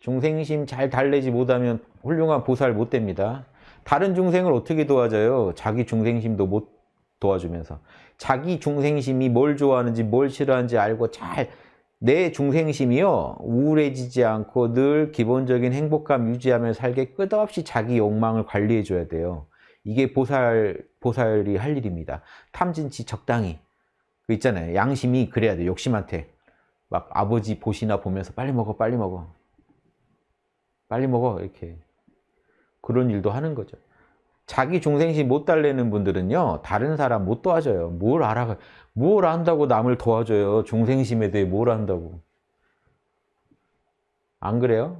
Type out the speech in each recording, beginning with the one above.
중생심 잘 달래지 못하면 훌륭한 보살 못 됩니다. 다른 중생을 어떻게 도와줘요? 자기 중생심도 못 도와주면서. 자기 중생심이 뭘 좋아하는지 뭘 싫어하는지 알고 잘 내 중생심이요 우울해지지 않고 늘 기본적인 행복감 유지하며 살게 끝없이 자기 욕망을 관리해 줘야 돼요. 이게 보살 보살이 할 일입니다. 탐진치 적당히 그 있잖아요. 양심이 그래야 돼. 욕심한테 막 아버지 보시나 보면서 빨리 먹어 빨리 먹어 빨리 먹어 이렇게 그런 일도 하는 거죠. 자기 중생심 못 달래는 분들은요 다른 사람 못 도와줘요. 뭘 알아 뭘 안다고 남을 도와줘요. 중생심에 대해 뭘 안다고 안 그래요?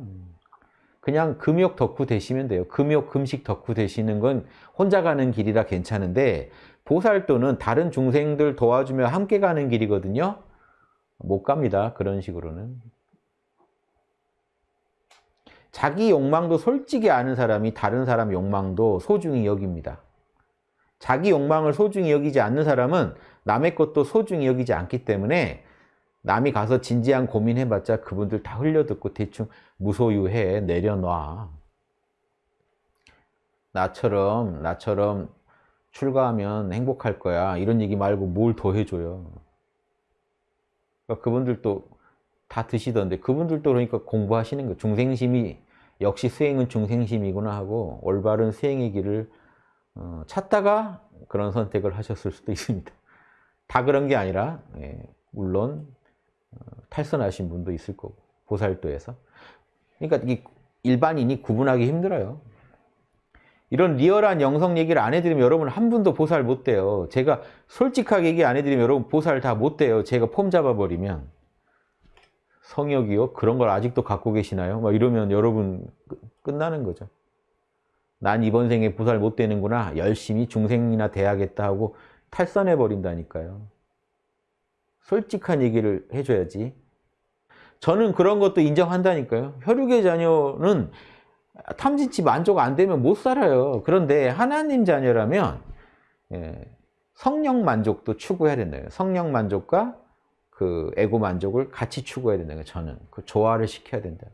그냥 금욕 덕후 되시면 돼요. 금욕 금식 덕후 되시는 건 혼자 가는 길이라 괜찮은데 보살도는 다른 중생들 도와주며 함께 가는 길이거든요. 못 갑니다. 그런 식으로는. 자기 욕망도 솔직히 아는 사람이 다른 사람 욕망도 소중히 여깁니다. 자기 욕망을 소중히 여기지 않는 사람은 남의 것도 소중히 여기지 않기 때문에 남이 가서 진지한 고민해봤자 그분들 다 흘려듣고 대충 무소유해 내려놔. 나처럼 나처럼 출가하면 행복할 거야 이런 얘기 말고 뭘 더 해줘요. 그러니까 그분들도 다 드시던데 그분들도 그러니까 공부하시는 거예요. 중생심이 역시 수행은 중생심이구나 하고 올바른 수행의 길을 어, 찾다가 그런 선택을 하셨을 수도 있습니다. 다 그런 게 아니라 예, 물론 어, 탈선하신 분도 있을 거고 보살도에서 그러니까 이 일반인이 구분하기 힘들어요. 이런 리얼한 영성 얘기를 안 해드리면 여러분 한 분도 보살 못 돼요. 제가 솔직하게 얘기 안 해드리면 여러분 보살 다 못 돼요. 제가 폼 잡아버리면 성역이요? 그런 걸 아직도 갖고 계시나요? 막 이러면 여러분 끝나는 거죠. 난 이번 생에 보살 못 되는구나. 열심히 중생이나 돼야겠다 하고 탈선해 버린다니까요. 솔직한 얘기를 해줘야지. 저는 그런 것도 인정한다니까요. 혈육의 자녀는 탐진치 만족 안 되면 못 살아요. 그런데 하나님 자녀라면 예, 성령 만족도 추구해야 된다. 성령 만족과 그 에고 만족을 같이 추구해야 된다. 저는 그 조화를 시켜야 된다.